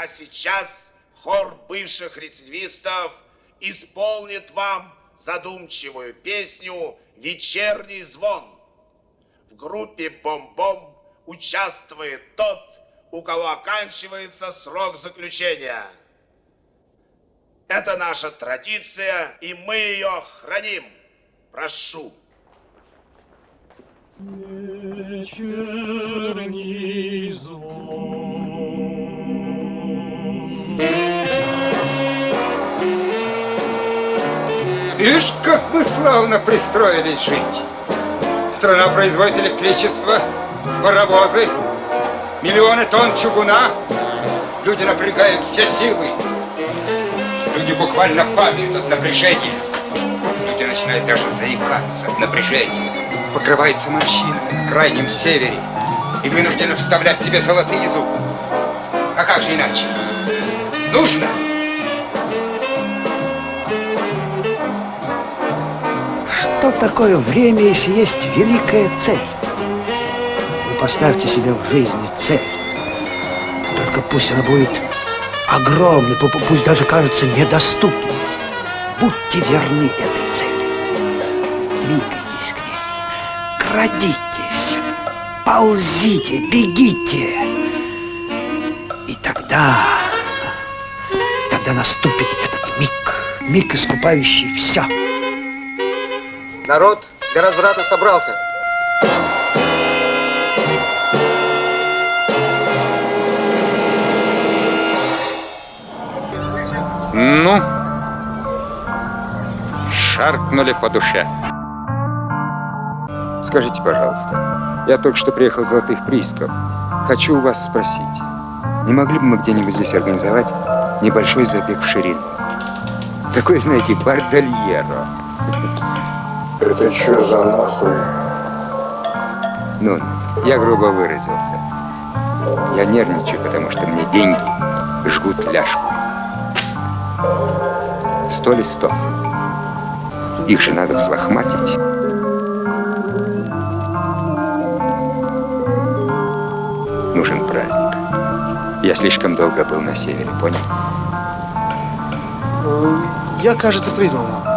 А сейчас хор бывших рецидивистов исполнит вам задумчивую песню «Вечерний звон». В группе «Бом-бом» участвует тот, у кого оканчивается срок заключения. Это наша традиция, и мы ее храним. Прошу. Вечерний звон. Ишь, как вы славно пристроились жить. Страна производит электричество, паровозы, миллионы тонн чугуна. Люди напрягают все силы. Люди буквально падают от напряжения. Люди начинают даже заикаться от напряжения. Покрывается морщинами на крайнем севере и вынуждены вставлять себе золотые зубы. А как же иначе? Нужно! Что такое время, если есть великая цель? Вы поставьте себе в жизни цель. Только пусть она будет огромной, пусть даже кажется недоступной. Будьте верны этой цели. Двигайтесь к ней. Крадитесь. Ползите, бегите. И тогда, тогда наступит этот миг. Миг, искупающий все. Народ для разврата собрался. Ну, шаркнули по душе. Скажите, пожалуйста, я только что приехал с Золотых приисков. Хочу у вас спросить, не могли бы мы где-нибудь здесь организовать небольшой забег в ширину? Такой, знаете, бардальеро. Это что за нахуй? Ну, я грубо выразился. Я нервничаю, потому что мне деньги жгут ляжку. Сто листов. Их же надо взлохматить. Нужен праздник. Я слишком долго был на севере, понял? Я, кажется, придумал.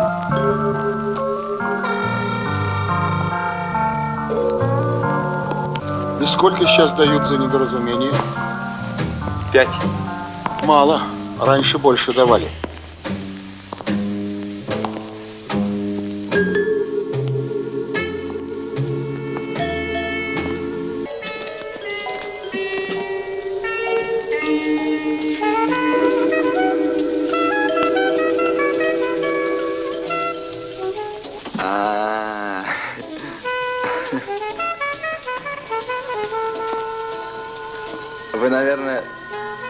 И сколько сейчас дают за недоразумение? Пять. Мало. Раньше больше давали.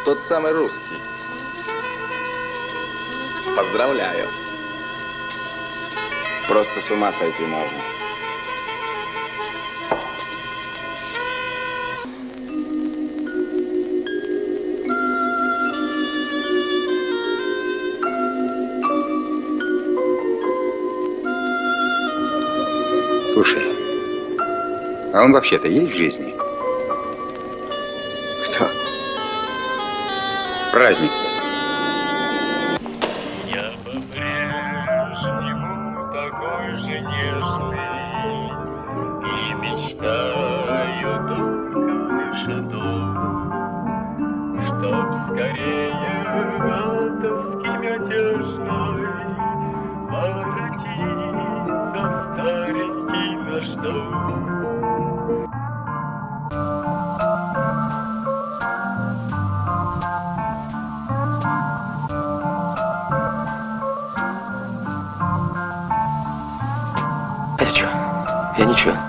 Тот самый русский. Поздравляю. Просто с ума сойти можно. Слушай, а он вообще-то есть в жизни? Мятежной Воротиться в старенький наш дом Я ничего.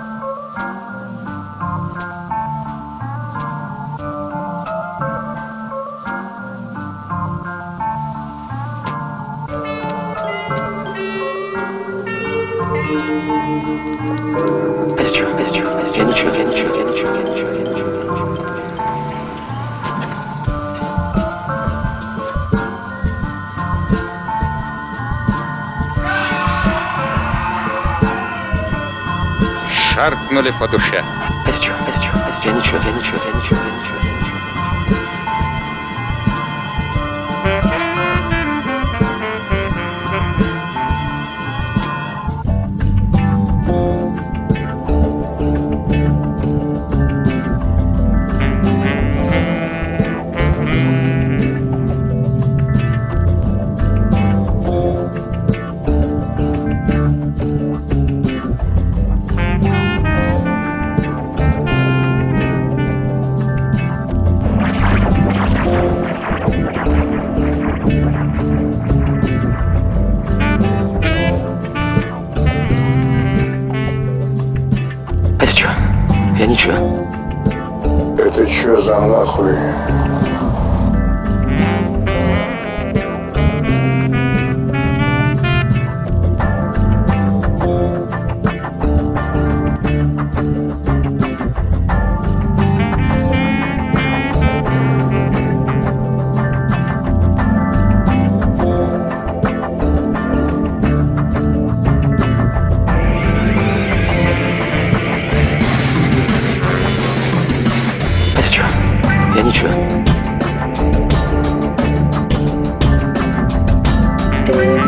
Шаркнули по душе. Я ничего, я ничего, я ничего, я ничего, я ничего. Это что за нахуй? Это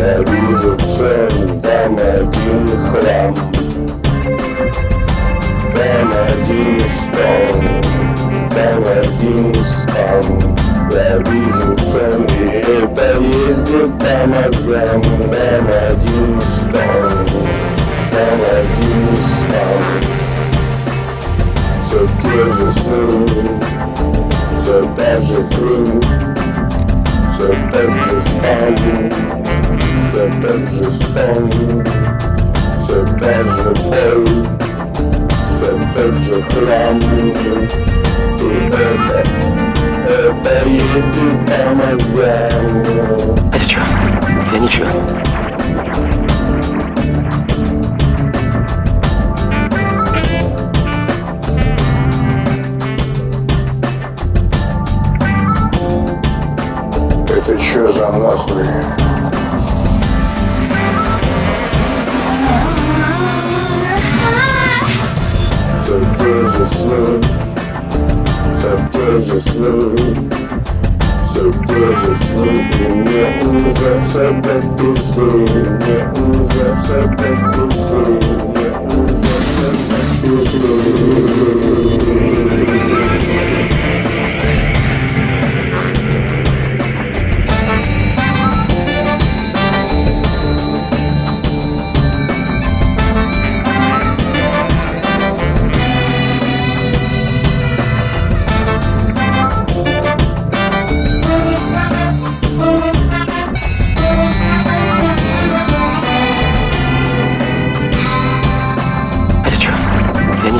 Я вижу цель, там один храм Там один стол, там один стан Я вижу цель, и это ездит там ограм Там один стол, там один стан Все те же сны, все та же храм И это, это что? Я ничего. Это чё за нахуй? Те же сны, все те же сны, все те же сны, и мне уже все до пизды, мне уже все до пизды, мне уже все до пизды.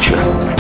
Я